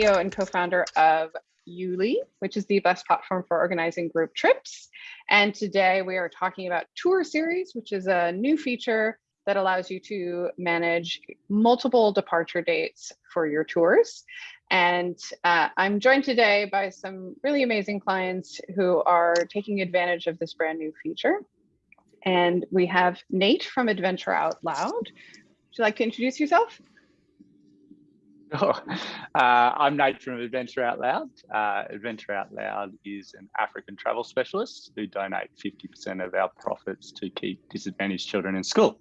CEO and co-founder of YouLi, which is the best platform for organizing group trips. And today we are talking about Tour Series, which is a new feature that allows you to manage multiple departure dates for your tours. And uh, I'm joined today by some really amazing clients who are taking advantage of this brand new feature. And we have Nate from Adventure Out Loud. Would you like to introduce yourself? Oh, uh, I'm Nate from Adventure Out Loud. Uh, Adventure Out Loud is an African travel specialist who donate 50% of our profits to keep disadvantaged children in school.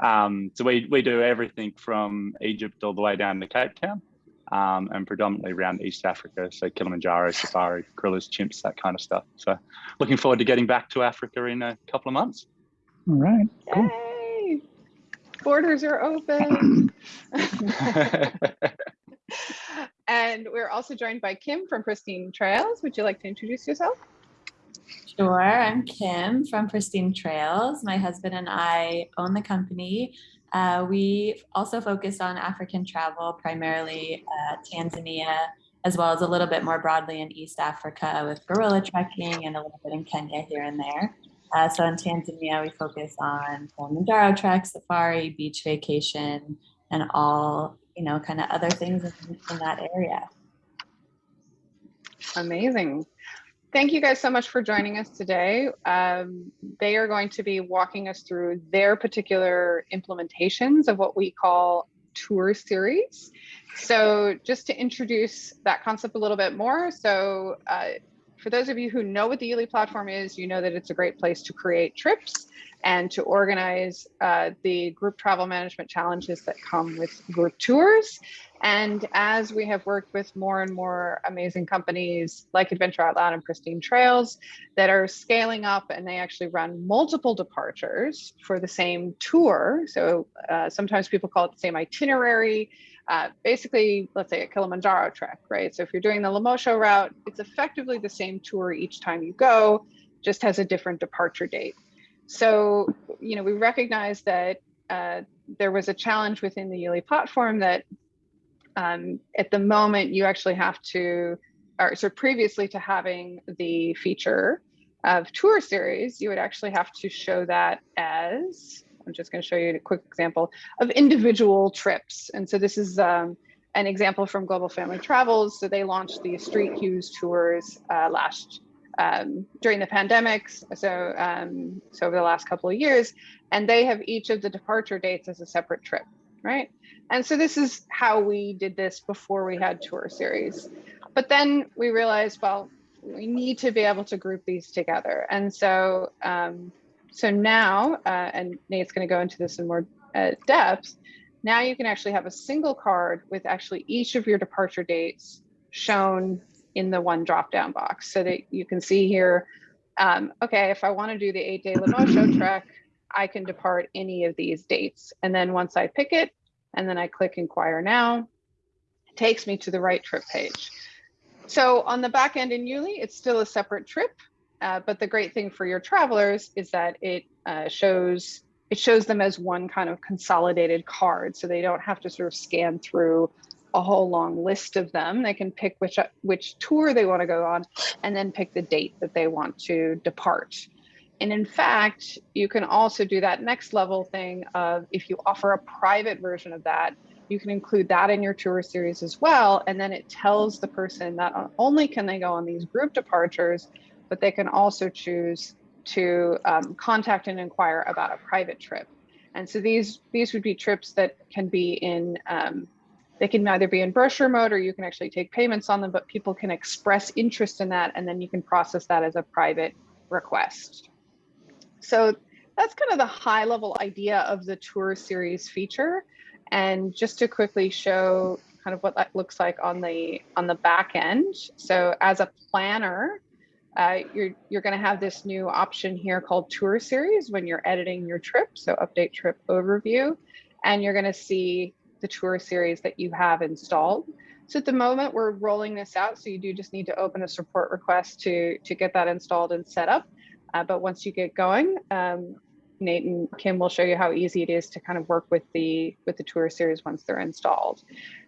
Um, so we, we do everything from Egypt all the way down to Cape Town um, and predominantly around East Africa. So Kilimanjaro, safari, gorillas, chimps, that kind of stuff. So looking forward to getting back to Africa in a couple of months. All right. Cool. Yay! Borders are open. and we're also joined by Kim from Pristine Trails. Would you like to introduce yourself? Sure, I'm Kim from Pristine Trails. My husband and I own the company. Uh, we also focus on African travel, primarily uh, Tanzania, as well as a little bit more broadly in East Africa with gorilla trekking and a little bit in Kenya here and there. Uh, so in Tanzania, we focus on Kilimanjaro trek, safari, beach vacation, and all, you know, kind of other things in, in that area. Amazing. Thank you guys so much for joining us today. Um, they are going to be walking us through their particular implementations of what we call tour series. So just to introduce that concept a little bit more. So uh, for those of you who know what the YouLi platform is, you know that it's a great place to create trips and to organize uh, the group travel management challenges that come with group tours. And as we have worked with more and more amazing companies like Adventure Out Loud and Pristine Trails that are scaling up and they actually run multiple departures for the same tour. So uh, sometimes people call it the same itinerary uh, basically, let's say a Kilimanjaro trek, right? So if you're doing the Lemosho route, it's effectively the same tour each time you go, just has a different departure date. So, you know, we recognize that uh, there was a challenge within the YouLi platform that um, at the moment you actually have to, or so previously to having the feature of tour series, you would actually have to show that as I'm just going to show you a quick example of individual trips. And so this is um, an example from Global Family Travels. So they launched the Street Hughes tours uh, last um, during the pandemics. So, um, so over the last couple of years, and they have each of the departure dates as a separate trip, right? And so this is how we did this before we had tour series. But then we realized, well, we need to be able to group these together. And so um, so now, uh, and Nate's going to go into this in more uh, depth, now you can actually have a single card with actually each of your departure dates shown in the one drop down box so that you can see here, um, okay, if I want to do the eight day Lemosho trek, I can depart any of these dates. And then once I pick it, and then I click inquire now, it takes me to the right trip page. So on the back end in YouLi, it's still a separate trip. Uh, but the great thing for your travelers is that it uh, shows it shows them as one kind of consolidated card, so they don't have to sort of scan through a whole long list of them. They can pick which which tour they want to go on, and then pick the date that they want to depart. And in fact, you can also do that next level thing of if you offer a private version of that, you can include that in your tour series as well. And then it tells the person that not only can they go on these group departures, but they can also choose to um, contact and inquire about a private trip. And so these these would be trips that can be in um, they can either be in brochure mode or you can actually take payments on them, but people can express interest in that and then you can process that as a private request. So that's kind of the high level idea of the tour series feature. And just to quickly show kind of what that looks like on the on the back end. So as a planner, uh, you're you're going to have this new option here called tour series when you're editing your trip. So update trip overview, and you're going to see the tour series that you have installed. So at the moment we're rolling this out. So you do just need to open a support request to, to get that installed and set up. Uh, but once you get going, um, Nate and Kim will show you how easy it is to kind of work with the with the tour series once they're installed.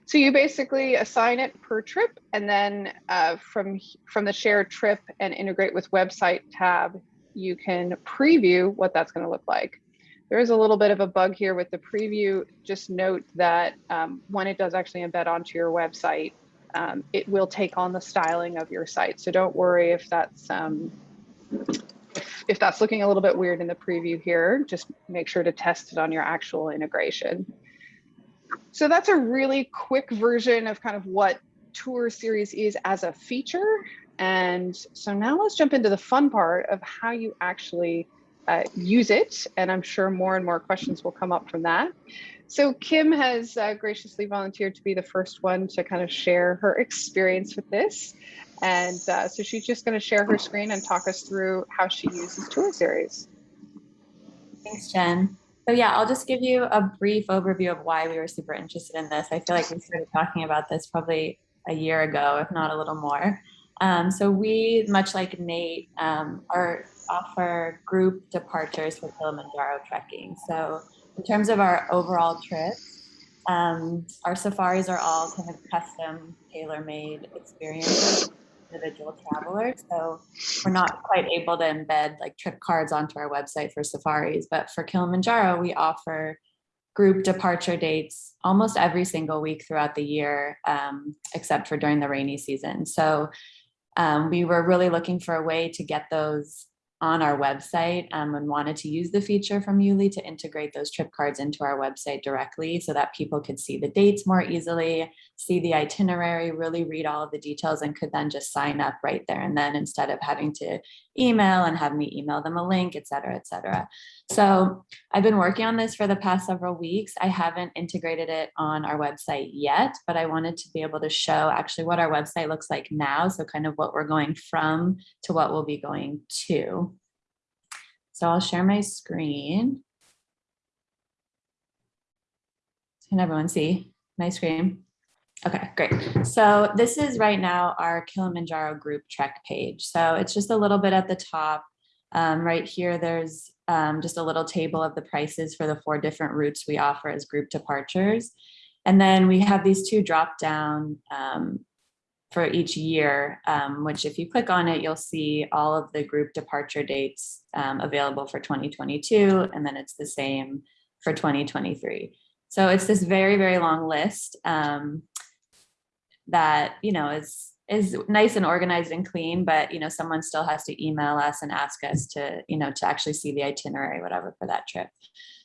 So you basically assign it per trip and then uh, from, from the shared trip and integrate with website tab, you can preview what that's gonna look like. There is a little bit of a bug here with the preview. Just note that um, when it does actually embed onto your website, um, it will take on the styling of your site. So don't worry if that's um, if, if that's looking a little bit weird in the preview here, just make sure to test it on your actual integration. So that's a really quick version of kind of what Tour Series is as a feature. And so now let's jump into the fun part of how you actually uh, use it. And I'm sure more and more questions will come up from that. So Kim has uh, graciously volunteered to be the first one to kind of share her experience with this. And uh, so she's just going to share her screen and talk us through how she uses Tour Series. Thanks, Jen. So yeah, I'll just give you a brief overview of why we were super interested in this. I feel like we started talking about this probably a year ago, if not a little more. Um, so we, much like Nate, um, are offer group departures for Kilimanjaro trekking. So in terms of our overall trip, um, our safaris are all kind of custom, tailor-made experiences for individual travelers. So we're not quite able to embed like trip cards onto our website for safaris, but for Kilimanjaro, we offer group departure dates almost every single week throughout the year, um, except for during the rainy season. So um, we were really looking for a way to get those on our website um, and wanted to use the feature from YouLi to integrate those trip cards into our website directly so that people could see the dates more easily, see the itinerary, really read all of the details and could then just sign up right there and then instead of having to email and have me email them a link, et cetera, et cetera. So I've been working on this for the past several weeks. I haven't integrated it on our website yet, but I wanted to be able to show actually what our website looks like now. So kind of what we're going from to what we'll be going to. So I'll share my screen. Can everyone see my screen? Okay, great. So this is right now our Kilimanjaro group trek page. So it's just a little bit at the top. Um, right here, there's um, just a little table of the prices for the four different routes we offer as group departures. And then we have these two drop down um, for each year, um, which if you click on it, you'll see all of the group departure dates um, available for 2022, and then it's the same for 2023. So it's this very, very long list um, that, you know, is is nice and organized and clean, but, you know, someone still has to email us and ask us to, you know, to actually see the itinerary, whatever, for that trip.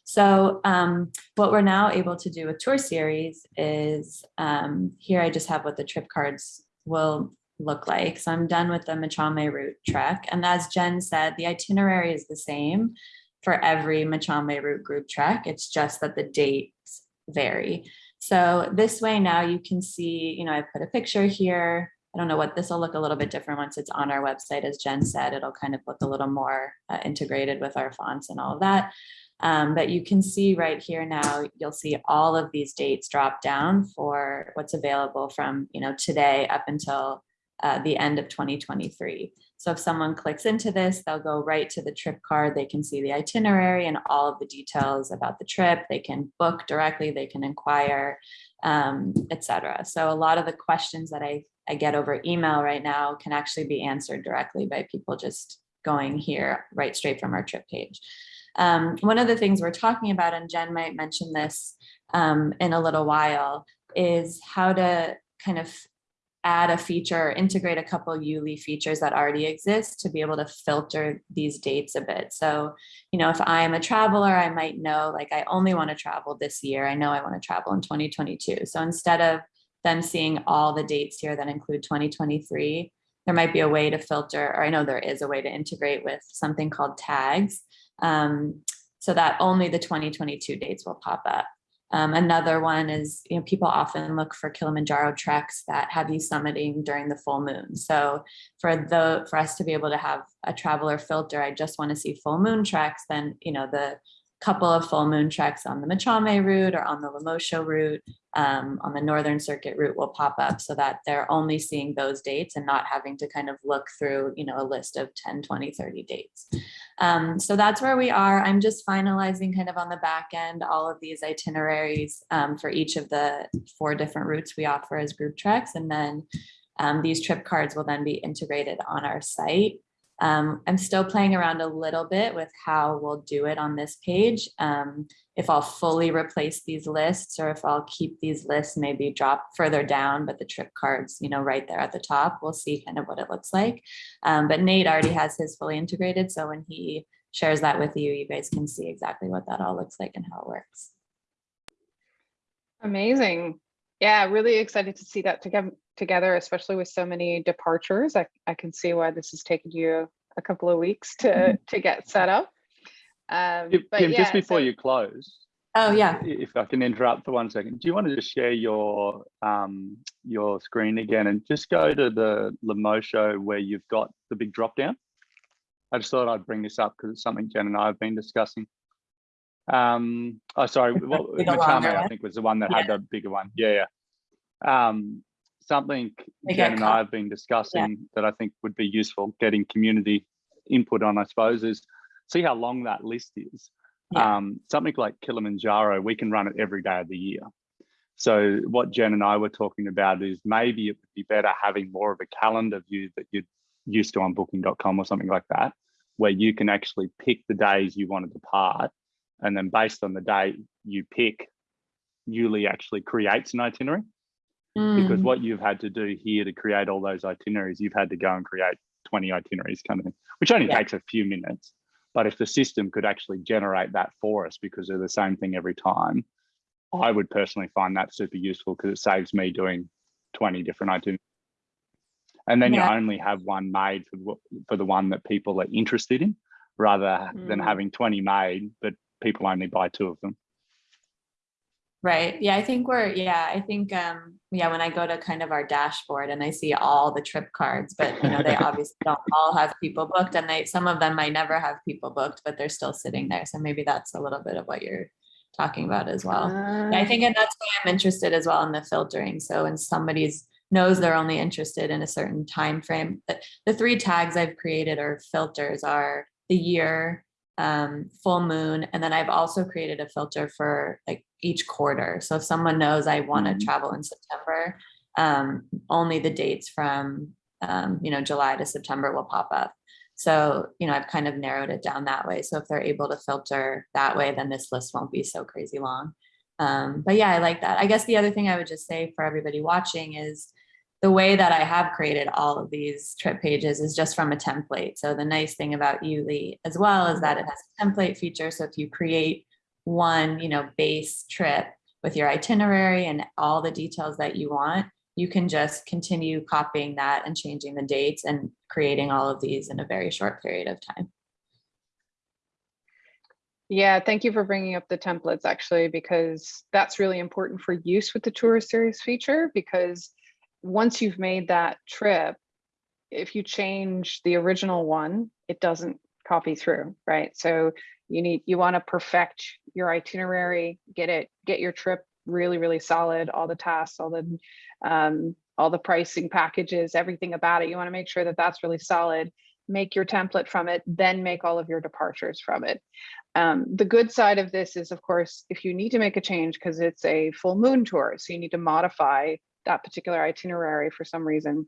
So um, what we're now able to do with tour series is um, here I just have what the trip cards will look like. So I'm done with the Machame route trek. And as Jen said, the itinerary is the same for every Machame route group trek. It's just that the dates vary. So this way now you can see, you know, I put a picture here. I don't know what this will look a little bit different once it's on our website. As Jen said, it'll kind of look a little more uh, integrated with our fonts and all of that. Um, but you can see right here now, you'll see all of these dates drop down for what's available from you know today up until uh, the end of 2023. So if someone clicks into this, they'll go right to the trip card. They can see the itinerary and all of the details about the trip. They can book directly, they can inquire, um, etc. So a lot of the questions that I, I get over email right now can actually be answered directly by people just going here right straight from our trip page. Um, one of the things we're talking about, and Jen might mention this um, in a little while, is how to kind of add a feature, integrate a couple YouLi features that already exist to be able to filter these dates a bit. So, you know, if I'm a traveler, I might know like I only want to travel this year. I know I want to travel in 2022. So instead of them seeing all the dates here that include 2023, there might be a way to filter, or I know there is a way to integrate with something called tags um, so that only the 2022 dates will pop up. Um, another one is, you know, people often look for Kilimanjaro treks that have you summiting during the full moon. So for the for us to be able to have a traveler filter, I just want to see full moon treks, then, you know, the couple of full moon treks on the Machame route or on the Lemosho route um, on the Northern Circuit route will pop up so that they're only seeing those dates and not having to kind of look through, you know, a list of 10, 20, 30 dates. Um, so that's where we are. I'm just finalizing kind of on the back end all of these itineraries um, for each of the four different routes we offer as group treks. And then um, these trip cards will then be integrated on our site. Um, I'm still playing around a little bit with how we'll do it on this page. Um, if I'll fully replace these lists or if I'll keep these lists maybe drop further down, but the trip cards, you know, right there at the top, we'll see kind of what it looks like. Um, but Nate already has his fully integrated. So when he shares that with you, you guys can see exactly what that all looks like and how it works. Amazing. Yeah, really excited to see that together, together, especially with so many departures. I, I can see why this has taken you a couple of weeks to, Mm-hmm. to get set up. Um, Kim, but Kim, yeah, just before so- you close, Oh, yeah. if I can interrupt for one second, do you want to just share your um, your screen again and just go to the Lemosho where you've got the big drop down? I just thought I'd bring this up because it's something Jen and I have been discussing. Um, oh, sorry, the Machame, I think was the one that had the bigger one. Yeah, yeah. Um, something They Jen and. I have been discussing that I think would be useful getting community input on, I suppose, is see how long that list is Yeah. um, something like Kilimanjaro, we can run it every day of the year. So what Jen and I were talking about is maybe it would be better having more of a calendar view that you're used to on booking.com or something like that, where you can actually pick the days you want to depart. And then based on the day you pick, YouLi actually creates an itinerary because Mm, what you've had to do here to create all those itineraries, you've had to go and create 20 itineraries kind of thing, which only Yeah. takes a few minutes. But if the system could actually generate that for us because they're the same thing every time, I would personally find that super useful because it saves me doing 20 different itineraries. And then Yeah. you only have one made for, for the one that people are interested in rather than Mm. having 20 made, but people only buy two of them. Right. Yeah, I think we're, yeah, I think, um, yeah, when I go to kind of our dashboard and I see all the trip cards, but you know, they obviously don't all have people booked and they, some of them might never have people booked, but they're still sitting there. So maybe that's a little bit of what you're talking about as well. Yeah, I think, and that's why I'm interested as well in the filtering. So when somebody's knows they're only interested in a certain time frame, the, the three tags I've created or filters are the year, um, full moon, and then I've also created a filter for like each quarter. So if someone knows I want to Mhm. travel in September, um, only the dates from um, you know July to September will pop up. So you know I've kind of narrowed it down that way. So if they're able to filter that way, then this list won't be so crazy long. Um, but yeah, I like that. I guess the other thing I would just say for everybody watching is the way that I have created all of these trip pages is just from a template. So the nice thing about YouLi as well is that it has a template feature. So if you create one, you know, base trip with your itinerary and all the details that you want, you can just continue copying that and changing the dates and creating all of these in a very short period of time. Yeah, thank you for bringing up the templates actually, because that's really important for use with the tour series feature because once you've made that trip, if you change the original one, it doesn't copy through, right? So you need you want to perfect your itinerary, get it, get your trip really, really solid, all the tasks, all the um, all the pricing packages, everything about it. You want to make sure that that's really solid. Make your template from it, then make all of your departures from it. Um, the good side of this is, of course, if you need to make a change because it's a full moon tour, so you need to modify that particular itinerary for some reason,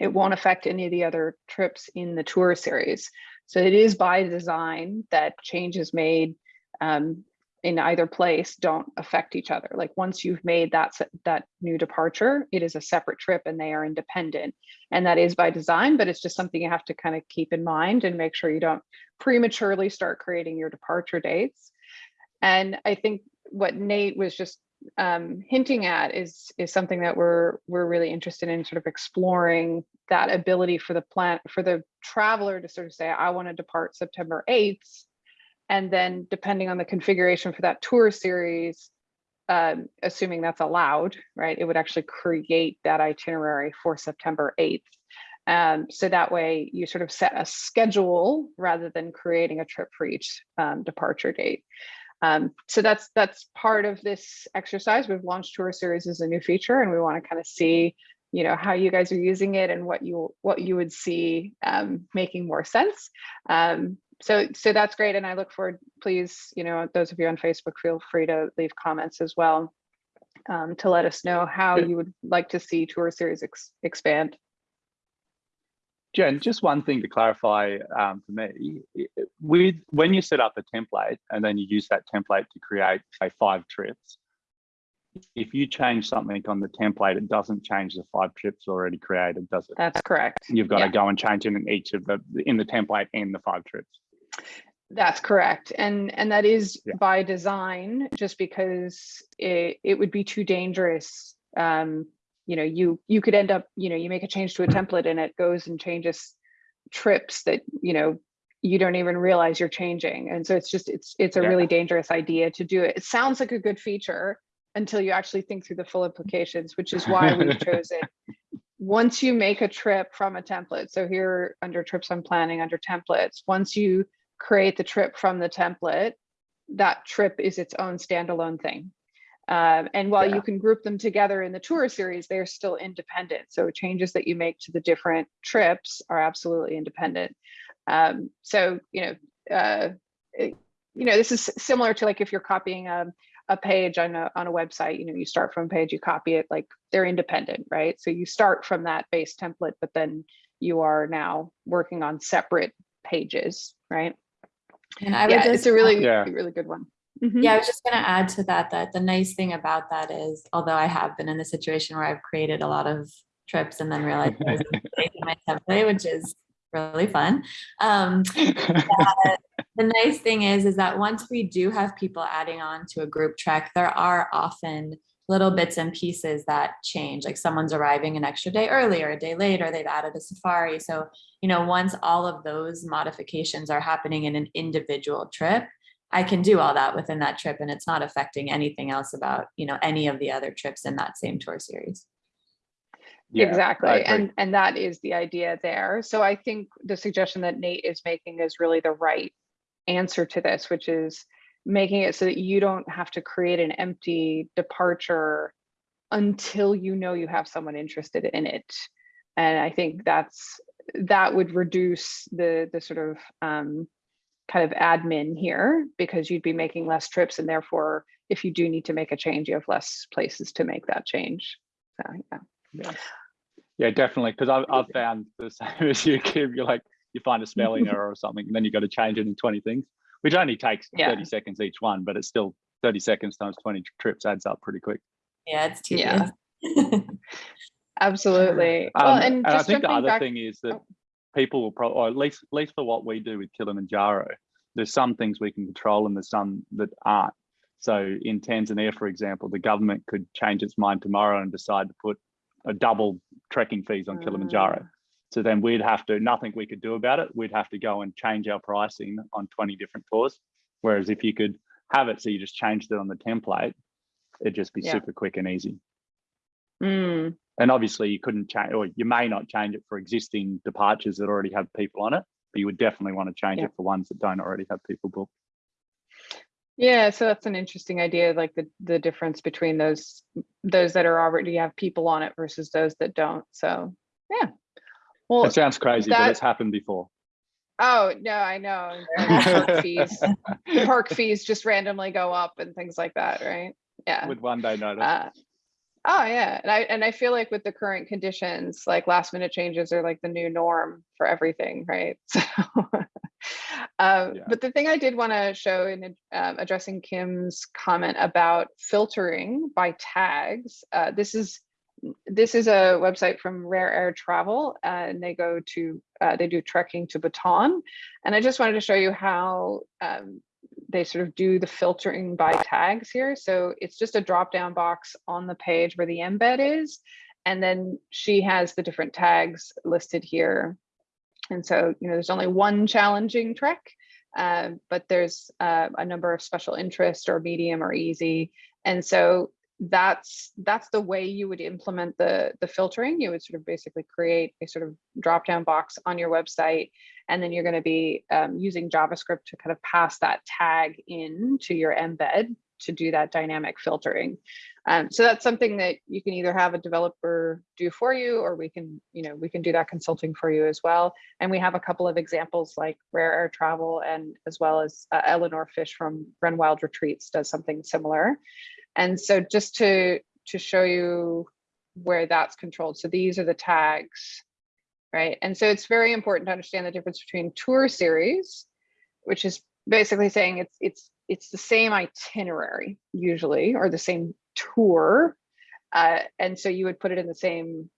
it won't affect any of the other trips in the tour series. So it is by design that changes made um, in either place don't affect each other. Like once you've made that that new departure, it is a separate trip and they are independent. And that is by design, but it's just something you have to kind of keep in mind and make sure you don't prematurely start creating your departure dates. And I think what Nate was just um, hinting at is is something that we're we're really interested in sort of exploring that ability for the plant for the traveler to sort of say I want to depart September 8th and then depending on the configuration for that tour series um, assuming that's allowed right it would actually create that itinerary for September 8th um, so that way you sort of set a schedule rather than creating a trip for each um, departure date um, so that's that's part of this exercise. We've launched tour series as a new feature, and we want to kind of see, you know, how you guys are using it and what you what you would see um, making more sense. Um, so so that's great and i look forward please you know those of you on facebook feel free to leave comments as well um, to let us know how you would like to see tour series ex expand Jen, just one thing to clarify um, for me, with when you set up a template and then you use that template to create say five trips, if you change something on the template, it doesn't change the five trips already created, does it? that's correct You've got yeah. to go and change it in each of the in the template and the five trips. That's correct. And and that is Yeah. by design, just because it, it would be too dangerous. Um, you know, you you could end up, you know, you make a change to a hmm. template and it goes and changes trips that, you know, you don't even realize you're changing. And so it's just it's it's a Yeah. really dangerous idea to do it. It sounds like a good feature until you actually think through the full implications, which is why we've chosen once you make a trip from a template, so here under trips I'm planning under templates, once you create the trip from the template, that trip is its own standalone thing. Um, and while Yeah. you can group them together in the tour series, they're still independent. So changes that you make to the different trips are absolutely independent. Um, so, you know, uh, it- you know, this is similar to like if you're copying a, a page on a, on a website, you know, you start from a page, you copy it, like they're independent, right? So you start from that base template, but then you are now working on separate pages, right? And I would Yeah, just it's a really, Yeah. really good one. Mhm. Yeah, I was just going to add to that that the nice thing about that is, although I have been in the situation where I've created a lot of trips and then realized I was mistaking my template, which is really fun. Um, the nice thing is, is that once we do have people adding on to a group trek, there are often little bits and pieces that change. Like someone's arriving an extra day earlier, or a day later, they've added a safari. So, you know, once all of those modifications are happening in an individual trip, I can do all that within that trip and it's not affecting anything else about, you know, any of the other trips in that same tour series. Yeah, exactly and and that is the idea there. So i think the suggestion that nate is making is really the right answer to this which is making it so that you don't have to create an empty departure until you know you have someone interested in it. And i think that's that would reduce the the sort of um, kind of admin here because you'd be making less trips and therefore if you do need to make a change you have less places to make that change so yeah Yeah, yeah, definitely. Because I've, I've found the same as you, Kim. You're like, you find a spelling error or something, and then you've got to change it in 20 things, which only takes Yeah. 30 seconds each one, but it's still 30 seconds times 20 trips adds up pretty quick. Yeah, it's too Yeah. Absolutely. Well, Um, and I think the other back, thing is that oh. People will probably, or at least, at least for what we do with Kilimanjaro, there's some things we can control and there's some that aren't. So in Tanzania, for example, the government could change its mind tomorrow and decide to put a double trekking fees on Kilimanjaro. Ah. So then we'd have to, nothing we could do about it. We'd have to go and change our pricing on 20 different tours. Whereas if you could have it, so you just changed it on the template, it'd just be Yeah. super quick and easy. Mm, And obviously you couldn't change, or you may not change it for existing departures that already have people on it, but you would definitely want to change Yeah. it for ones that don't already have people booked. yeah, so that's an interesting idea, like the the difference between those those that are already have people on it versus those that don't. So yeah. Well, It sounds crazy, but it's happened before. oh no, I know. Park fees, park fees just randomly go up and things like that, right? Yeah. With one day notice. Uh, oh yeah, and I and I feel like with the current conditions, like last minute changes are like the new norm for everything, right? So, um, Yeah. but the thing I did want to show in um, addressing Kim's comment about filtering by tags, uh, this is this is a website from Rare Air Travel, uh, and they go to uh, they do trekking to Bhutan, and I just wanted to show you how um, they sort of do the filtering by tags here. So it's just a drop down box on the page where the embed is. And then she has the different tags listed here. And so, you know, there's only one challenging trek, uh, but there's uh, a number of special interest or medium or easy. And so that's that's the way you would implement the the filtering. You would sort of basically create a sort of drop down box on your website and then you're going to be um, using JavaScript to kind of pass that tag in to your embed to do that dynamic filtering. Um, so that's something that you can either have a developer do for you, or we can, you know, we can do that consulting for you as well. And we have a couple of examples like Rare Air Travel and as well as uh, Eleanor Fish from Run Wild Retreats does something similar. And so just to to show you where that's controlled. So these are the tags, right? And so it's very important to understand the difference between tour series, which is basically saying it's it's it's the same itinerary usually, or the same tour. Uh, and so you would put it in the same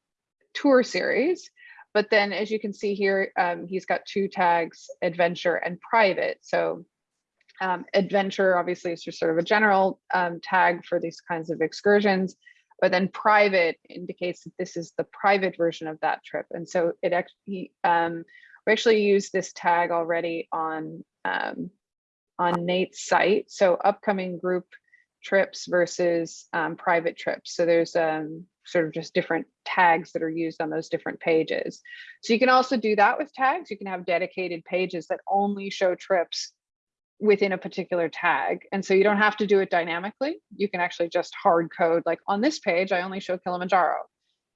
tour series. But then as you can see here, um, he's got two tags, adventure and private. So um, adventure obviously is just sort of a general um, tag for these kinds of excursions, but then private indicates that this is the private version of that trip. And so it actually, um, we actually use this tag already on, um, on Nate's site. So upcoming group trips versus um, private trips. So there's um, sort of just different tags that are used on those different pages. So you can also do that with tags. You can have dedicated pages that only show trips within a particular tag. And so you don't have to do it dynamically. You can actually just hard code like on this page, I only show Kilimanjaro.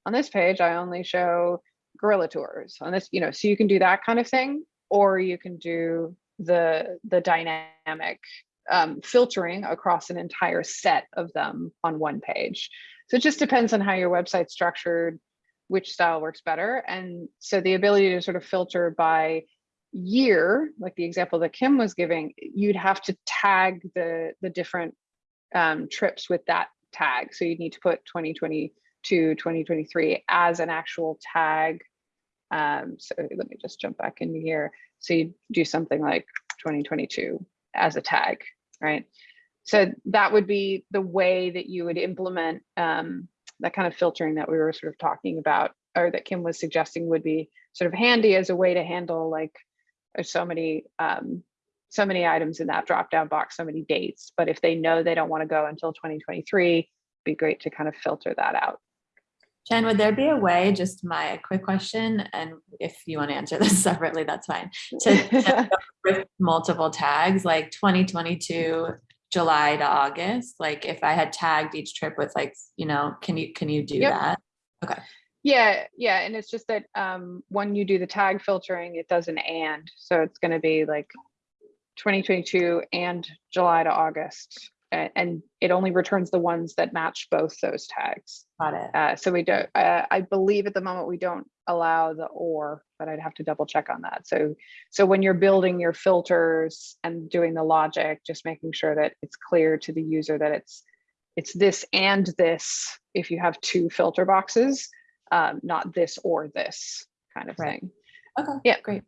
On this page, I only show gorilla tours on this, you know, so you can do that kind of thing, or you can do the, the dynamic um, filtering across an entire set of them on one page. So it just depends on how your website's structured, which style works better. And so the ability to sort of filter by year, like the example that Kim was giving, you'd have to tag the, the different um, trips with that tag. So you'd need to put 2022, 2023 as an actual tag. Um, so let me just jump back into here. So you do something like 2022 as a tag, right? So that would be the way that you would implement um, that kind of filtering that we were sort of talking about, or that Kim was suggesting would be sort of handy as a way to handle like there's so many um, so many items in that drop down box, so many dates. But if they know they don't want to go until 2023, be great to kind of filter that out. Jen, would there be a way, just my quick question, and if you want to answer this separately, that's fine, to with multiple tags like 2022 July to August? Like if I had tagged each trip with like, you know, can you can you do Yep. that? Okay. Yeah, yeah, and it's just that um, when you do the tag filtering, it does an and, so it's going to be like 2022 and July to August, and it only returns the ones that match both those tags. Got it. Uh, so we don't, uh, I believe at the moment we don't allow the or, but I'd have to double check on that. So, so when you're building your filters and doing the logic, just making sure that it's clear to the user that it's it's this and this if you have two filter boxes, um, not this or this kind of Right. thing. Okay. Yeah. Great.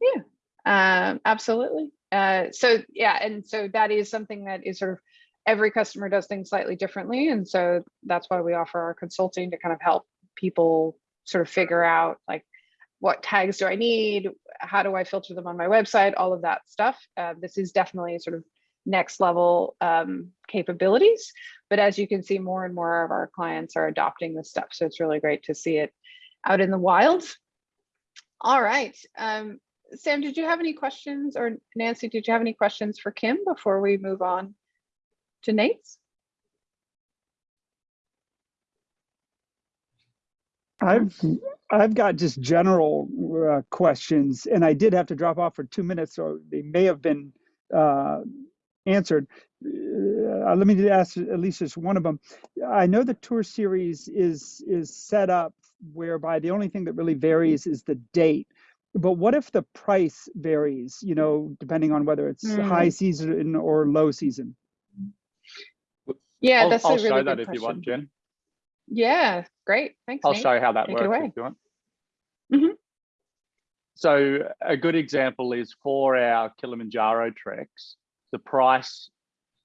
Yeah. Um, absolutely. Uh, so yeah, and so that is something that is sort of every customer does things slightly differently, and so that's why we offer our consulting to kind of help people sort of figure out like what tags do I need, how do I filter them on my website, all of that stuff. Uh, this is definitely sort of next level um, capabilities, but as you can see, more and more of our clients are adopting this stuff, so it's really great to see it out in the wild. All right. Um, Sam, did you have any questions or Nancy, did you have any questions for Kim before we move on to Nate's? I've I've got just general uh, questions, and I did have to drop off for two minutes, so they may have been uh, answered. Uh, let me ask at least just one of them. I know the tour series is is set up whereby the only thing that really varies is the date. But what if the price varies? You know, depending on whether it's Hmm. high season or low season. Yeah, I'll, that's I'll a really show good that if question. you want, Jen. Yeah, great. Thanks. I'll Nate. show how that Take works away. if you want. Mm -hmm. So a good example is for our Kilimanjaro treks, the price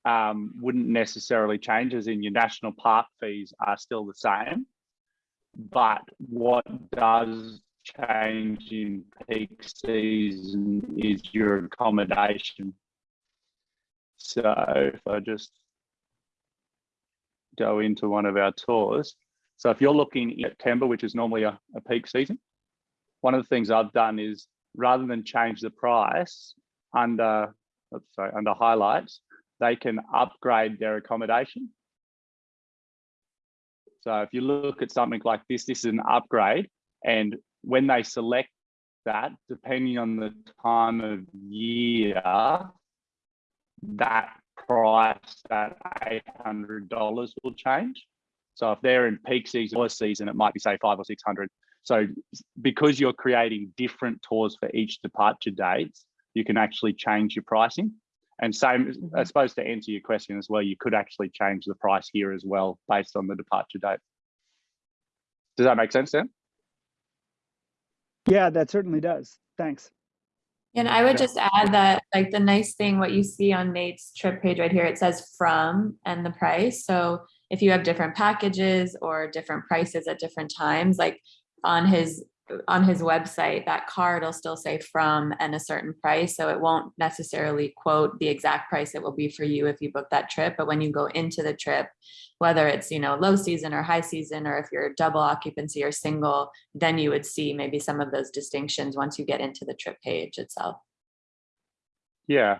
um, wouldn't necessarily change as in your national park fees are still the same. But what does change in peak season is your accommodation. So if I just go into one of our tours. So if you're looking in September, which is normally a, a peak season, one of the things I've done is rather than change the price under, let's say under highlights, they can upgrade their accommodation. So if you look at something like this, this is an upgrade. And when they select that, depending on the time of year, that price, that $800 will change. So if they're in peak season or season, it might be say five or 600. So because you're creating different tours for each departure dates, you can actually change your pricing. And same, mm-hmm. I suppose to answer your question as well, you could actually change the price here as well based on the departure date. Does that make sense, Sam? Yeah, that certainly does. Thanks. And I would just add that like the nice thing, what you see on Nate's trip page right here, it says from and the price. So if you have different packages or different prices at different times, like on his on his website, that card will still say from and a certain price. So it won't necessarily quote the exact price it will be for you if you book that trip. But when you go into the trip, whether it's, you know, low season or high season, or if you're double occupancy or single, then you would see maybe some of those distinctions once you get into the trip page itself. Yeah.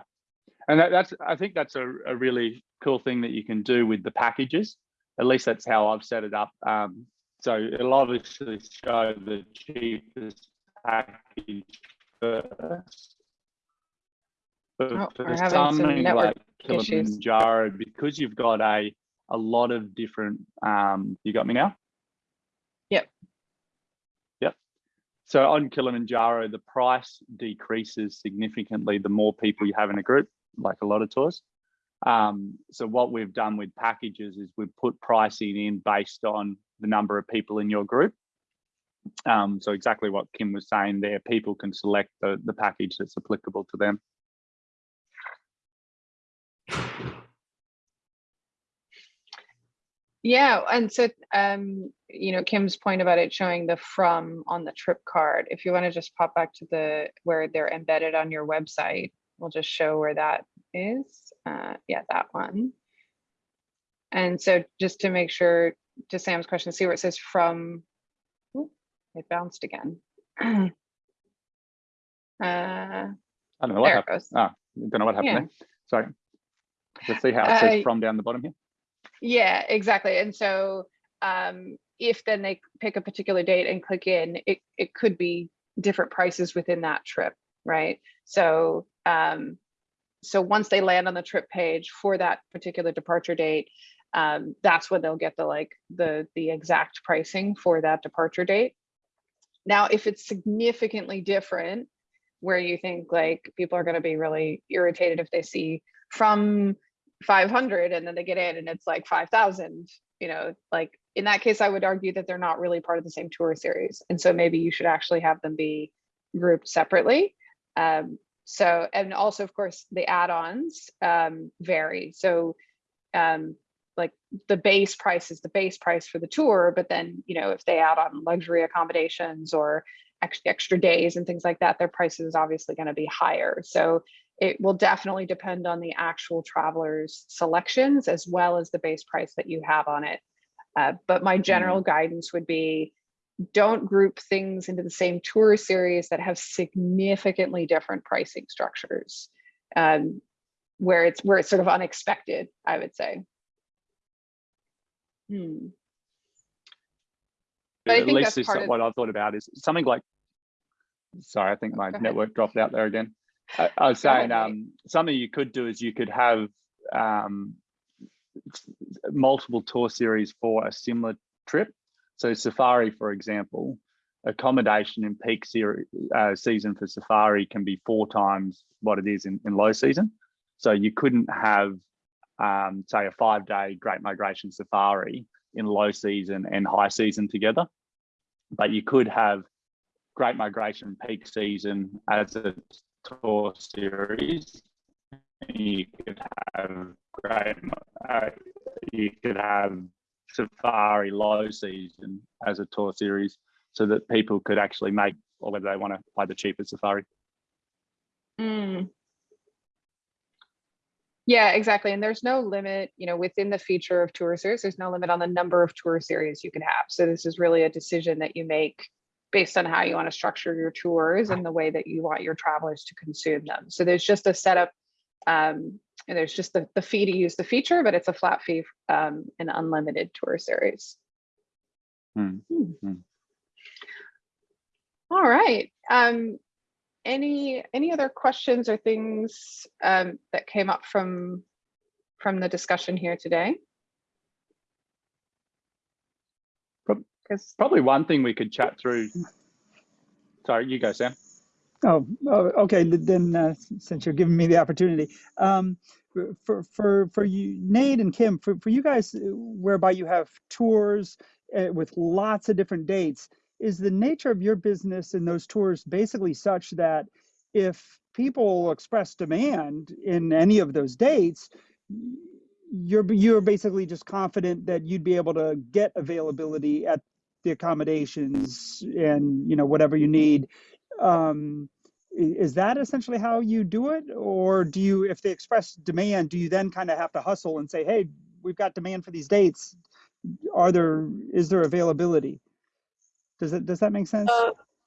And that, that's, I think that's a, a really cool thing that you can do with the packages. At least that's how I've set it up. Um, so it'll obviously show the cheapest package first. But Oh, for some something network like issues. Kilimanjaro, because you've got a, a lot of different, um, you got me now? Yep. Yep. So on Kilimanjaro, the price decreases significantly the more people you have in a group, like a lot of tours. Um, so what we've done with packages is we've put pricing in based on the number of people in your group. Um, so exactly what Kim was saying there, people can select the, the package that's applicable to them. Yeah, and so um, you know, Kim's point about it showing the from on the trip card. If you want to just pop back to the where they're embedded on your website, we'll just show where that is. Uh, yeah, that one. And so just to make sure, to Sam's question, see where it says from. It bounced again. uh, I don't know what happened. Ah, don't know what happened Yeah. there. Sorry. Let's see how it says Uh, from down the bottom here. Yeah, exactly. And so um, if then they pick a particular date and click in, it, it could be different prices within that trip, right? So um, so once they land on the trip page for that particular departure date, um, that's when they'll get the like the the exact pricing for that departure date. Now, if it's significantly different, where you think like people are going to be really irritated if they see from 500 and then they get in and it's like 5000 you know like in that case i would argue that they're not really part of the same tour series. And so maybe you should actually have them be grouped separately. Um, so and also of course the add-ons um, vary. So um, like the base price is the base price for the tour but then you know if they add on luxury accommodations or extra, extra days and things like that their price is obviously going to be higher so it will definitely depend on the actual traveler's selections as well as the base price that you have on it. Uh, but my general guidance would be don't group things into the same tour series that have significantly different pricing structures um, where it's where it's sort of unexpected, I would say. Hmm. But At least that's this, part of- what I've thought about is something like, sorry, I think my Go ahead. network dropped out there again. I, I was Go saying, Nate. um, something you could do is you could have um, multiple tour series for a similar trip. So Safari, for example, accommodation in peak seri- uh, season for Safari can be four times what it is in, in low season. So you couldn't have, um, say, a five-day Great Migration Safari in low season and high season together, but you could have Great Migration peak season as a tour series. You could have great, uh, you could have Safari low season as a tour series, so that people could actually make, or whether they want to buy the cheapest Safari. Mm. Yeah, exactly. And there's no limit, you know, within the feature of tour series, there's no limit on the number of tour series you can have. So this is really a decision that you make based on how you want to structure your tours and the way that you want your travelers to consume them. So there's just a setup um, and there's just the, the fee to use the feature, but it's a flat fee, um, an unlimited tour series. Hmm. hmm. All right. Um, any any other questions or things um, that came up from from the discussion here today? Because Probably one thing we could chat through. Sorry, you go, Sam. Oh, oh, okay. Then uh, since you're giving me the opportunity, um, for for for you, Nate and Kim, for for you guys, uh, whereby you have tours uh, with lots of different dates, is the nature of your business in those tours basically such that if people express demand in any of those dates, you're you're basically just confident that you'd be able to get availability at the accommodations and you know whatever you need. Um, is that essentially how you do it? Or do you if they express demand do you then kind of have to hustle and say hey we've got demand for these dates. Are there is there availability does it does that make sense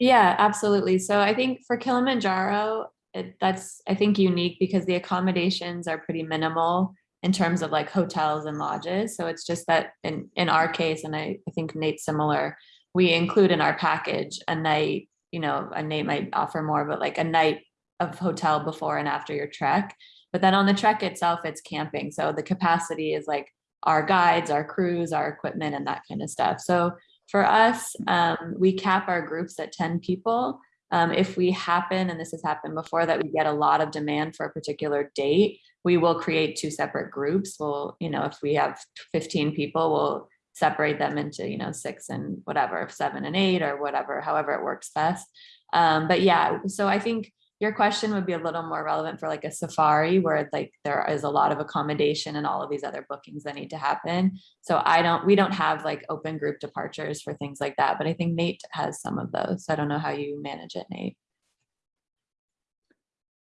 yeah, absolutely. So I think for Kilimanjaro, it, that's I think unique because the accommodations are pretty minimal in terms of like hotels and lodges. So it's just that in in our case, and I, I think Nate's similar, we include in our package a night, you know, a Nate might offer more, but like a night of hotel before and after your trek. But then on the trek itself, it's camping. So the capacity is like our guides, our crews, our equipment, and that kind of stuff. So for us, um, we cap our groups at 10 people. Um, if we happen, and this has happened before, that we get a lot of demand for a particular date, we will create two separate groups. We'll, you know, if we have 15 people, we'll separate them into, you know, six and whatever, seven and eight or whatever, however it works best. Um, but yeah, so I think your question would be a little more relevant for like a safari where like there is a lot of accommodation and all of these other bookings that need to happen. So I don't, we don't have like open group departures for things like that, but I think Nate has some of those. I don't know how you manage it, Nate.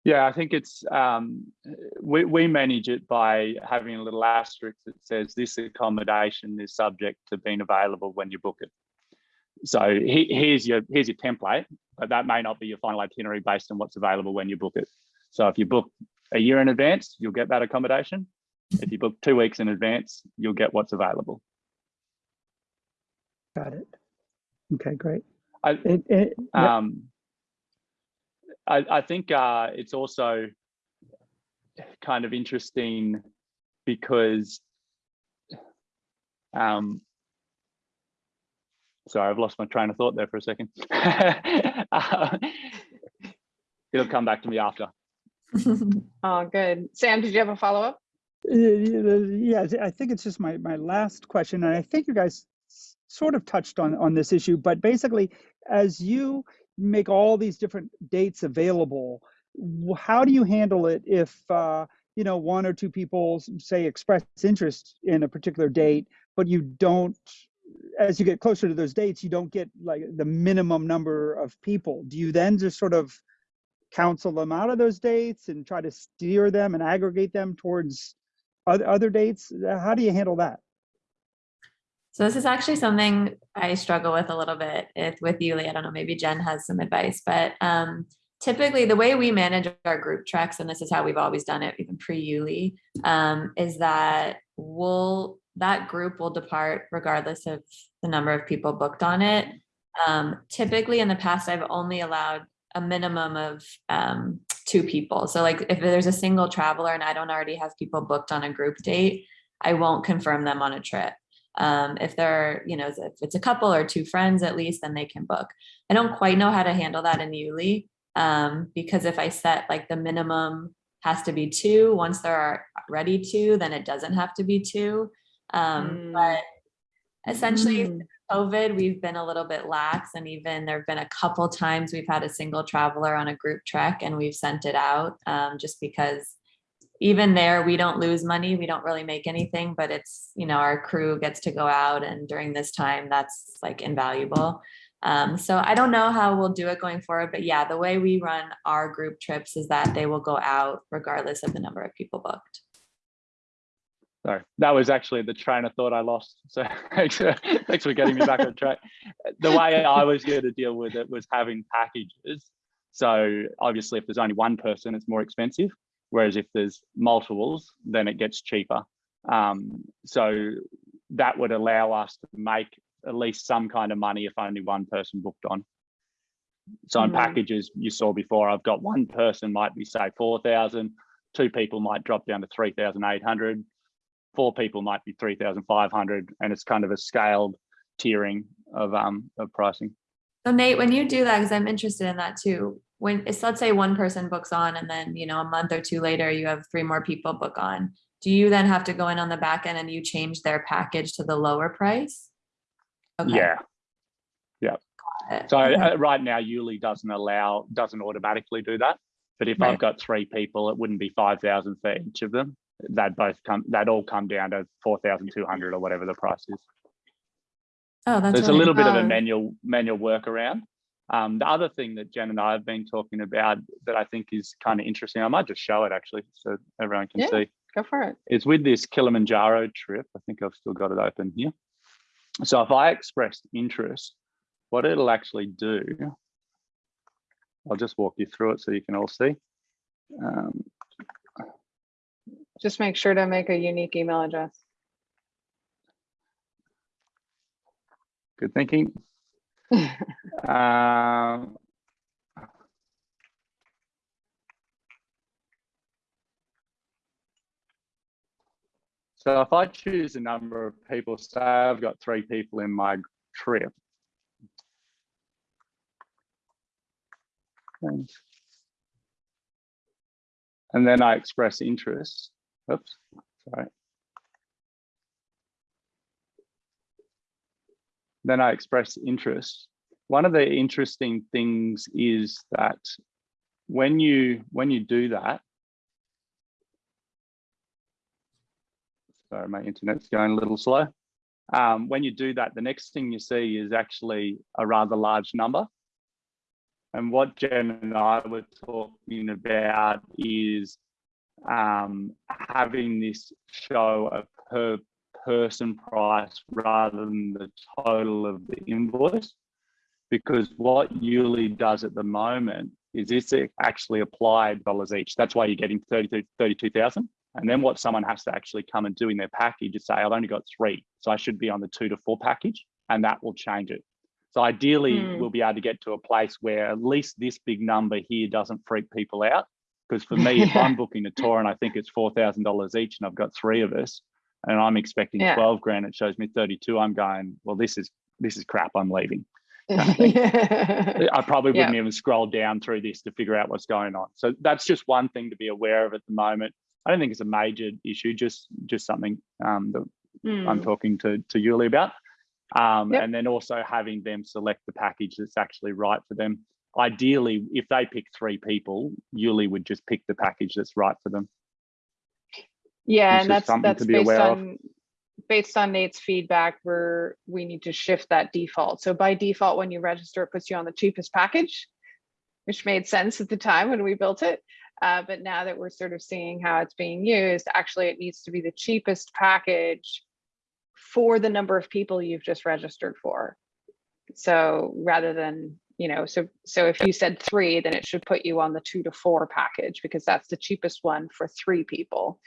Yeah, I think it's um, we we manage it by having a little asterisk that says this accommodation is subject to being available when you book it. So he, here's your here's your template, but that may not be your final itinerary based on what's available when you book it. So if you book a year in advance, you'll get that accommodation. If you book two weeks in advance, you'll get what's available. got it okay great I, it, it, yeah, Um, I, I think uh, it's also kind of interesting because, um, sorry, I've lost my train of thought there for a second. Uh, it'll come back to me after. oh, good. Sam, did you have a follow up? Yeah, I think it's just my, my last question, and I think you guys sort of touched on, on this issue, but basically, as you make all these different dates available, how do you handle it if, uh, you know, one or two people say express interest in a particular date, but you don't, as you get closer to those dates, you don't get like the minimum number of people. Do you then just sort of counsel them out of those dates and try to steer them and aggregate them towards other, other dates? How do you handle that? So this is actually something I struggle with a little bit if, with YouLi. I don't know, maybe Jen has some advice, but um, typically the way we manage our group treks, and this is how we've always done it, even pre-YouLi, um, is that we'll that group will depart regardless of the number of people booked on it. Um, typically in the past, I've only allowed a minimum of um, two people. So like if there's a single traveler and I don't already have people booked on a group date, I won't confirm them on a trip. Um, if they're, you know, if it's a couple or two friends at least, then they can book. I don't quite know how to handle that in YouLi um, because if I set like the minimum has to be two, once there are ready to, then it doesn't have to be two. Um, Mm. But essentially, Mm. COVID, we've been a little bit lax, and even there have been a couple times we've had a single traveler on a group trek and we've sent it out um, just because even there we don't lose money, we don't really make anything, but it's you know our crew gets to go out, and during this time, that's like invaluable. Um, so I don't know how we'll do it going forward, but yeah, the way we run our group trips is that they will go out regardless of the number of people booked. Sorry, that was actually the train of thought I lost. So thanks for, thanks for getting me back on track. The way I was going to deal with it was having packages. So obviously, if there's only one person, it's more expensive. Whereas if there's multiples, then it gets cheaper. Um, so that would allow us to make at least some kind of money if only one person booked on. So in Mhm. packages you saw before, I've got one person might be say 4,000, two people might drop down to 3,800, four people might be 3,500 and it's kind of a scaled tiering of um of pricing. So Nate, when you do that, because I'm interested in that too, when it's let's say one person books on and then, you know, a month or two later, you have three more people book on. Do you then have to go in on the back end and you change their package to the lower price? Okay, Yeah. it. So Okay. uh, right now, YouLi doesn't allow, doesn't automatically do that. But if Right. I've got three people, it wouldn't be 5,000 for each of them. They'd both come, they'd all come down to 4,200 or whatever the price is. Oh, that's There's a little bit of a manual manual workaround. Um, the other thing that Jen and I have been talking about that I think is kind of interesting, I might just show it actually so everyone can Yeah. see, Go for it. it. is with this Kilimanjaro trip, I think I've still got it open here. So if I expressed interest, what it'll actually do, I'll just walk you through it so you can all see. Um, Just make sure to make a unique email address. good thinking. Um, so if I choose a number of people, say I've got three people in my trip. And and then I express interest. Oops, sorry. Then I express interest. One of the interesting things is that when you when you do that, sorry, my internet's going a little slow. Um, when you do that, the next thing you see is actually a rather large number. And what Jen and I were talking about is um, having this show a per person price rather than the total of the invoice. Because what YouLi does at the moment is it's actually applied dollars each. That's why you're getting 32 32,000. And then what someone has to actually come and do in their package is say, I've only got three, so I should be on the two to four package, and that will change it. So ideally, Hmm. we'll be able to get to a place where at least this big number here doesn't freak people out. Because for me, if I'm booking a tour and I think it's four thousand dollars each, and I've got three of us, and I'm expecting Yeah. twelve grand, it shows me thirty-two. I'm going, well, this is this is crap. I'm leaving. I probably wouldn't even scroll down through this to figure out what's going on. So that's just one thing to be aware of at the moment. I don't think it's a major issue, just just something um, that I'm Hmm. talking to to YouLi about. Um, Yep. And then also having them select the package that's actually right for them. Ideally, if they pick three people, YouLi would just pick the package that's right for them. Yeah, and that's something that's to be based aware of. based on Nate's feedback, where we need to shift that default. So by default, when you register, it puts you on the cheapest package, which made sense at the time when we built it. Uh, but now that we're sort of seeing how it's being used, actually it needs to be the cheapest package for the number of people you've just registered for. So rather than, you know, so so if you said three, then it should put you on the two to four package because that's the cheapest one for three people.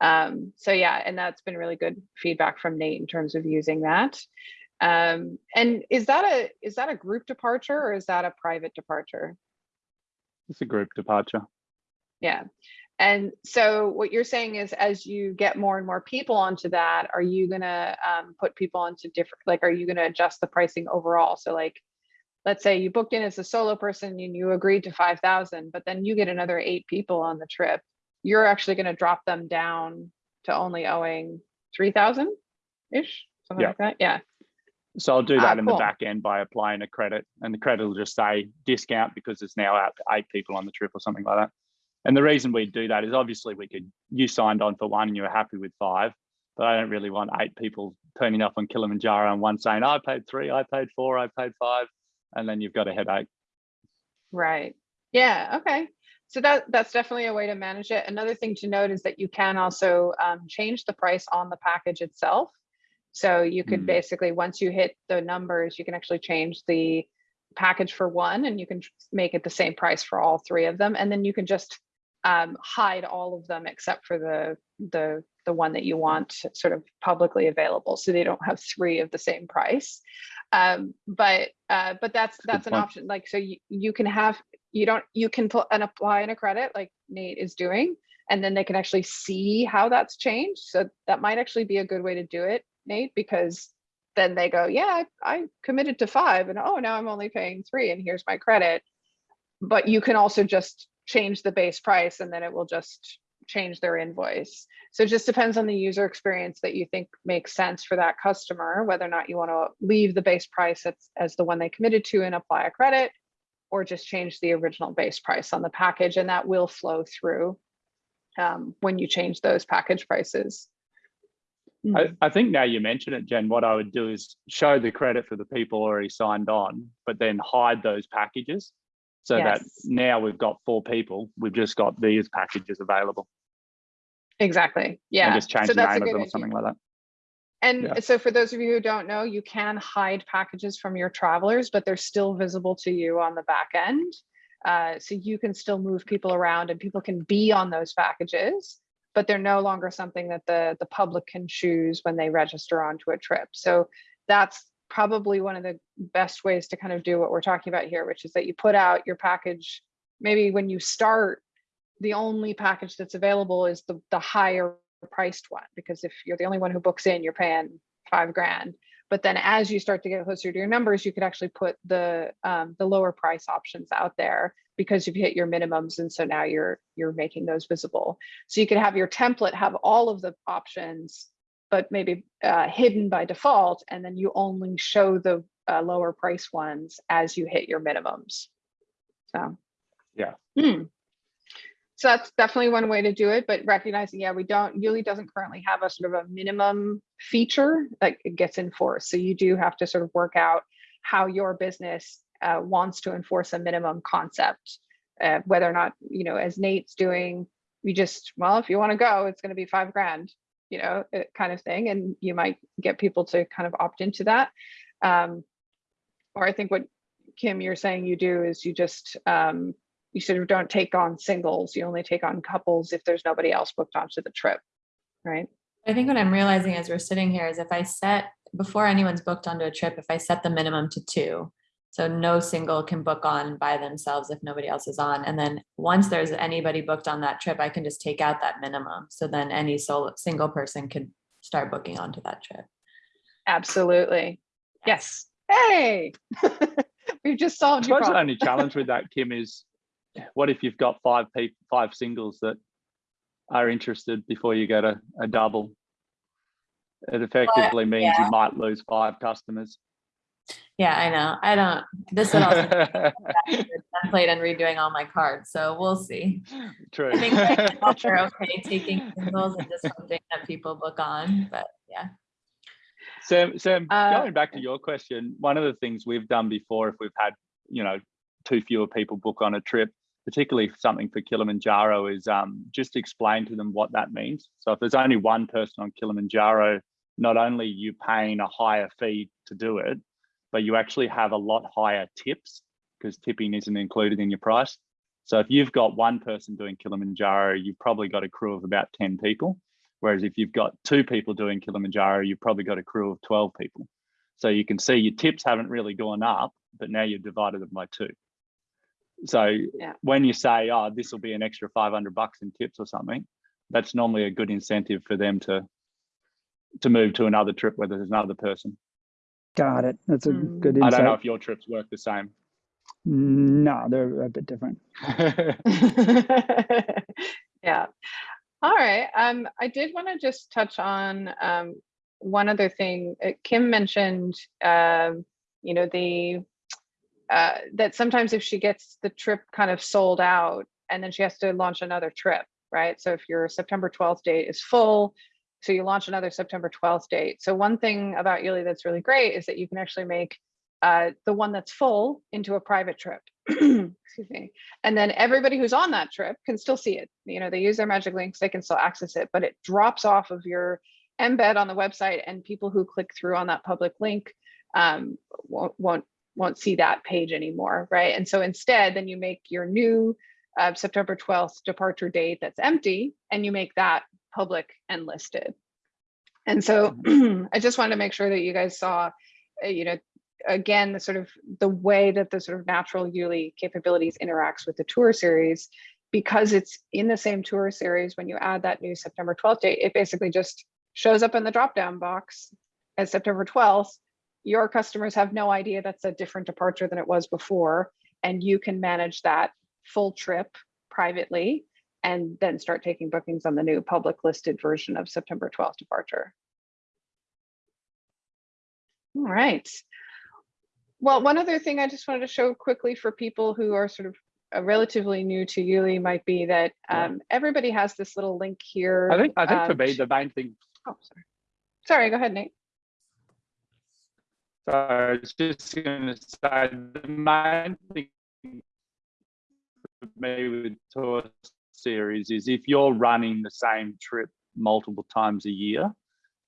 Um, so yeah, and that's been really good feedback from Nate in terms of using that. Um, and is that a is that a group departure or is that a private departure? It's a group departure. Yeah. And so what you're saying is as you get more and more people onto that, are you gonna um, put people onto different, like, are you gonna adjust the pricing overall? So like, let's say you booked in as a solo person and you agreed to 5,000, but then you get another eight people on the trip. You're actually gonna drop them down to only owing 3,000-ish, something Yeah. like that? Yeah. So I'll do Ah, that in cool. the back end by applying a credit and the credit will just say discount because it's now out to eight people on the trip or something like that. And the reason we do that is obviously we could, you signed on for one and you were happy with five, but I don't really want eight people turning up on Kilimanjaro and one saying, I paid three, I paid four, I paid five. And then you've got a headache. Right. Yeah. Okay. So that that's definitely a way to manage it. Another thing to note is that you can also um, change the price on the package itself. So you could Hmm. basically, once you hit the numbers, you can actually change the package for one and you can make it the same price for all three of them. And then you can just um, hide all of them except for the the the one that you want sort of publicly available, so they don't have three of the same price. Um, but uh, but that's that's an option. Like so, you you can have you don't you can put and apply in a credit like Nate is doing, and then they can actually see how that's changed. So that might actually be a good way to do it, Nate, because then they go, yeah, I, I committed to five, and oh, now I'm only paying three, and here's my credit. But you can also just change the base price, and then it will just change their invoice. So it just depends on the user experience that you think makes sense for that customer, whether or not you want to leave the base price as, as the one they committed to and apply a credit, or just change the original base price on the package, and that will flow through um, when you change those package prices. I, I think now you mention it, Jen, what I would do is show the credit for the people already signed on, but then hide those packages. So that now we've got four people, we've just got these packages available. Exactly. Yeah. And just change so the name of them or idea. something like that. And Yeah. so for those of you who don't know, you can hide packages from your travelers, but they're still visible to you on the back end. Uh, so you can still move people around and people can be on those packages, but they're no longer something that the, the public can choose when they register onto a trip. So that's probably one of the best ways to kind of do what we're talking about here, which is that you put out your package, maybe when you start, the only package that's available is the, the higher priced one, because if you're the only one who books in, you're paying five grand. But then as you start to get closer to your numbers, you could actually put the um, the lower price options out there because you've hit your minimums. And so now you're you're making those visible. So you could have your template have all of the options, but maybe uh, hidden by default. And then you only show the uh, lower price ones as you hit your minimums. So. Yeah. Hmm. So that's definitely one way to do it, but recognizing, yeah, we don't, YouLi doesn't currently have a sort of a minimum feature that it gets enforced. So you do have to sort of work out how your business uh, wants to enforce a minimum concept, uh, whether or not, you know, as Nate's doing, we just, well, if you want to go, it's going to be five grand, you know, uh, kind of thing. And you might get people to kind of opt into that. Um, or I think what Kim, you're saying you do is you just, um, you sort of don't take on singles. You only take on couples if there's nobody else booked onto the trip, right? I think what I'm realizing as we're sitting here is if I set, before anyone's booked onto a trip, if I set the minimum to two, so no single can book on by themselves if nobody else is on. And then once there's anybody booked on that trip, I can just take out that minimum. So then any solo, single person can start booking onto that trip. Absolutely. Yes. Hey, we've just I solved your suppose the only challenge with that, Kim, is what if you've got five people, five singles that are interested before you get a, a double? It effectively means yeah. you might lose five customers. Yeah, I know. I don't, this would also template and redoing all my cards. So we'll see. True. I think we're okay taking singles and just hoping that people book on, but yeah. Sam, Sam, Uh, going back to your question, one of the things we've done before, if we've had, you know, too fewer people book on a trip, particularly something for Kilimanjaro, is um, just explain to them what that means. So if there's only one person on Kilimanjaro, not only are you paying a higher fee to do it, but you actually have a lot higher tips because tipping isn't included in your price. So if you've got one person doing Kilimanjaro, you've probably got a crew of about 10 people. Whereas if you've got two people doing Kilimanjaro, you've probably got a crew of 12 people. So you can see your tips haven't really gone up, but now you've divided them by two. So Yeah. when you say, oh, this will be an extra 500 bucks in tips or something, that's normally a good incentive for them to to move to another trip where there's another person. Got it. That's a Mm. good I insight. don't know if your trips work the same. No, they're a bit different. yeah. All right. Um, I did want to just touch on um, one other thing. Uh, Kim mentioned, um, you know, the uh, that sometimes if she gets the trip kind of sold out, and then she has to launch another trip, right? So if your September 12th date is full, so you launch another September 12th date. So one thing about YouLi that's really great is that you can actually make uh, the one that's full into a private trip. Excuse me. And then everybody who's on that trip can still see it. You know, they use their magic links, they can still access it, but it drops off of your embed on the website and people who click through on that public link um, won't, won't, won't see that page anymore, right? And so instead, then you make your new uh, September 12th departure date that's empty and you make that public and listed. And so I just wanted to make sure that you guys saw, uh, you know, again, the sort of the way that the sort of natural YouLi capabilities interacts with the tour series, because it's in the same tour series, when you add that new September 12th date, it basically just shows up in the drop-down box as September 12th. Your customers have no idea that's a different departure than it was before, and you can manage that full trip privately and then start taking bookings on the new public listed version of September 12th departure. All right. Well, one other thing I just wanted to show quickly for people who are sort of uh, relatively new to YouLi might be that Yeah. um, everybody has this little link here. I think I think for um, me the main thing. Oh, sorry. Sorry, go ahead, Nate. So I was just going to say the main thing for me with tour series is if you're running the same trip multiple times a year,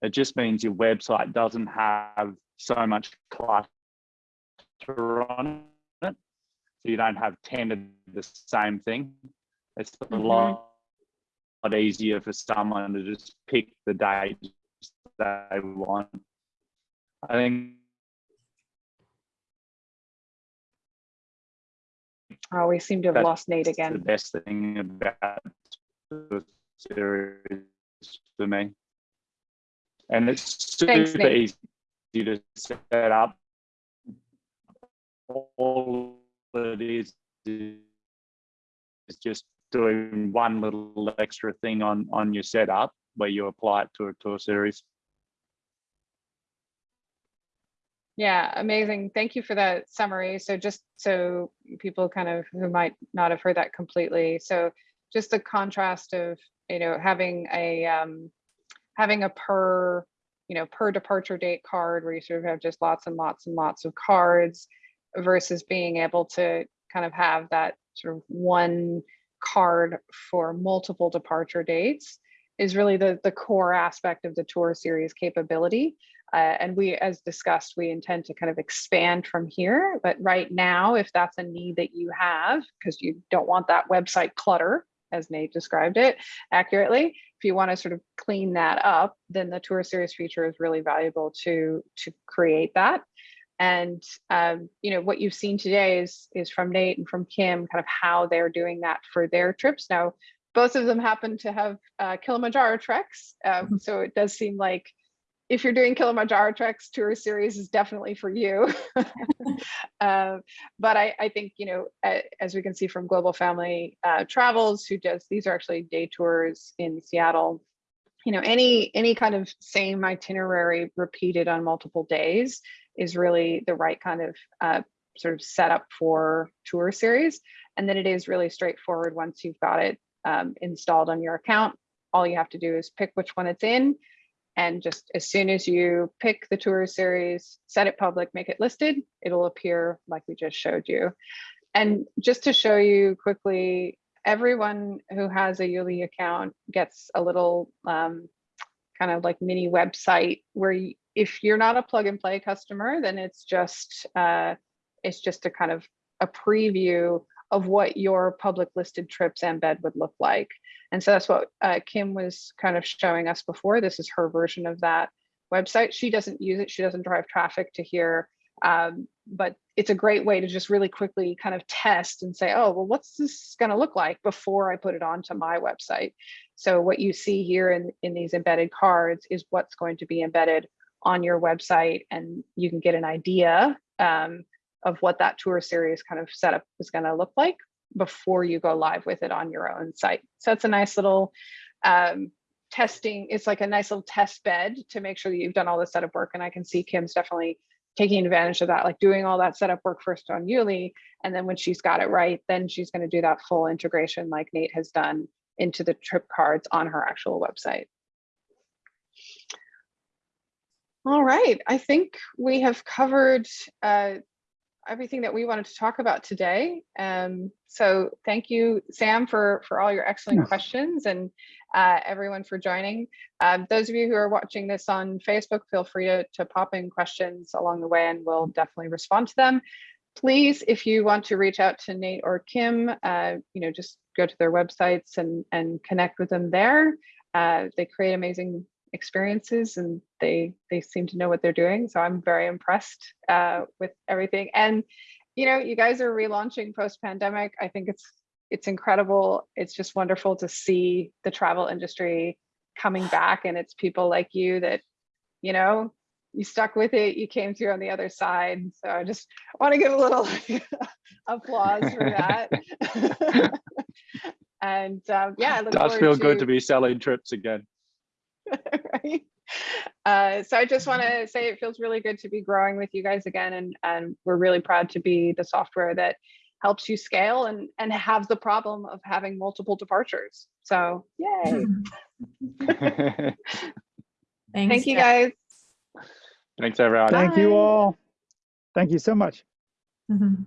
it just means your website doesn't have so much clutter on it. So you don't have 10 of the same thing. It's a Mhm. lot, lot easier for someone to just pick the dates they want. I think Oh, we seem to have That's lost Nate again. the best thing about the series for me. And it's super Nate. easy to set up. All it is is just doing one little extra thing on on your setup where you apply it to a tour series. Yeah, amazing. Thank you for that summary. So just so people kind of who might not have heard that completely. So just the contrast of, you know, having a um, having a per, you know, per departure date card where you sort of have just lots and lots and lots of cards versus being able to kind of have that sort of one card for multiple departure dates is really the the core aspect of the tour series capability. Uh, and we, as discussed, we intend to kind of expand from here. But right now, if that's a need that you have, because you don't want that website clutter, as Nate described it accurately, if you want to sort of clean that up, then the tour series feature is really valuable to to create that. And um, you know what you've seen today is is from Nate and from Kim, kind of how they're doing that for their trips. Now, both of them happen to have uh, Kilimanjaro treks, uh, so it does seem like if you're doing Kilimanjaro treks, tour series is definitely for you. uh, but I, I, think, you know, as we can see from Global Family uh, Travels, who does, these are actually day tours in Seattle. You know, any any kind of same itinerary repeated on multiple days is really the right kind of uh, sort of setup for tour series. And then it is really straightforward once you've got it um, installed on your account. All you have to do is pick which one it's in and just as soon as you pick the tour series, set it public, make it listed, it'll appear like we just showed you. And just to show you quickly, everyone who has a YouLi account gets a little um, kind of like mini website where you, if you're not a plug and play customer, then it's just uh, it's just a kind of a preview of what your public listed trips embed would look like. And so that's what uh, Kim was kind of showing us before. This is her version of that website. She doesn't use it. She doesn't drive traffic to here. Um, but it's a great way to just really quickly kind of test and say, oh, well, what's this going to look like before I put it onto my website? So what you see here in, in these embedded cards is what's going to be embedded on your website. And you can get an idea um, of what that tour series kind of setup is going to look like before you go live with it on your own site. So it's a nice little um, testing. It's like a nice little test bed to make sure that you've done all the setup work. And I can see Kim's definitely taking advantage of that, like doing all that setup work first on YouLi. And then when she's got it right, then she's going to do that full integration like Nate has done into the trip cards on her actual website. All right, I think we have covered uh, everything that we wanted to talk about today. Um, so thank you, Sam, for, for all your excellent Yes. questions and uh, everyone for joining. Um, those of you who are watching this on Facebook, feel free to, to pop in questions along the way and we'll definitely respond to them. please, if you want to reach out to Nate or Kim, uh, you know, just go to their websites and, and connect with them there. Uh, they create amazing experiences and they they seem to know what they're doing. So I'm very impressed uh, with everything. And you know, you guys are relaunching post pandemic. I think it's it's incredible. It's just wonderful to see the travel industry coming back, and it's people like you that you know you stuck with it. You came through on the other side. So I just want to give a little applause for that. and um, yeah, it Does feel good to be selling trips again. right? Uh, so I just want to say it feels really good to be growing with you guys again, and and we're really proud to be the software that helps you scale and and have the problem of having multiple departures. So yay! Thanks, Thank you guys. Thanks, everyone. Thank you all. Thank you so much. Mhm.